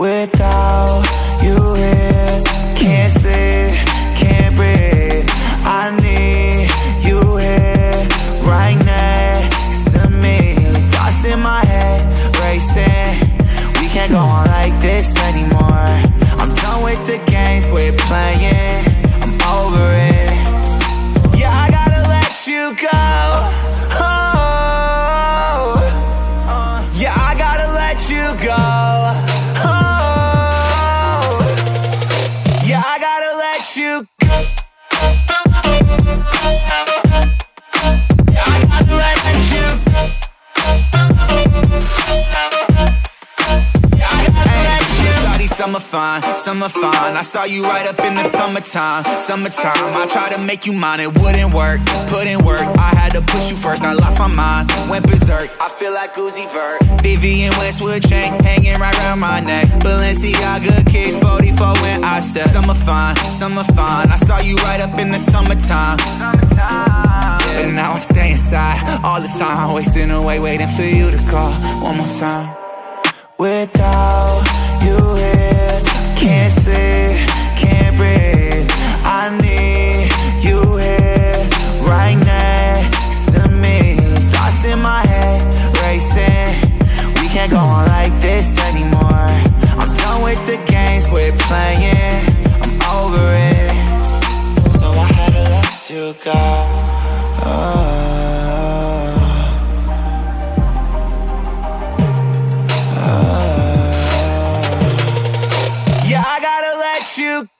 Without you here, can't sleep, can't breathe. I need you here, right next to me. Thoughts in my head, racing. We can't go on like this anymore. I'm done with the games we're playing. Summer fine, summer fine. I saw you right up in the summertime, summertime. I tried to make you mine, it wouldn't work. In work, I had to push you first. I lost my mind, went berserk. I feel like Uzi Vert. Vivienne Westwood chain hanging right around my neck. Balenciaga kicks for when I step. Some are fine, some are fine. I saw you right up in the summertime. Summertime. Yeah. But now I stay inside all the time, wasting away, waiting for you to call one more time. Without you here, can't sleep, can't breathe. I need you here, right next to me. Thoughts in my head, racing. We can't go on like this anymore Done with the games we're playing I'm over it So I had to let you go oh. Oh. Yeah, I gotta let you go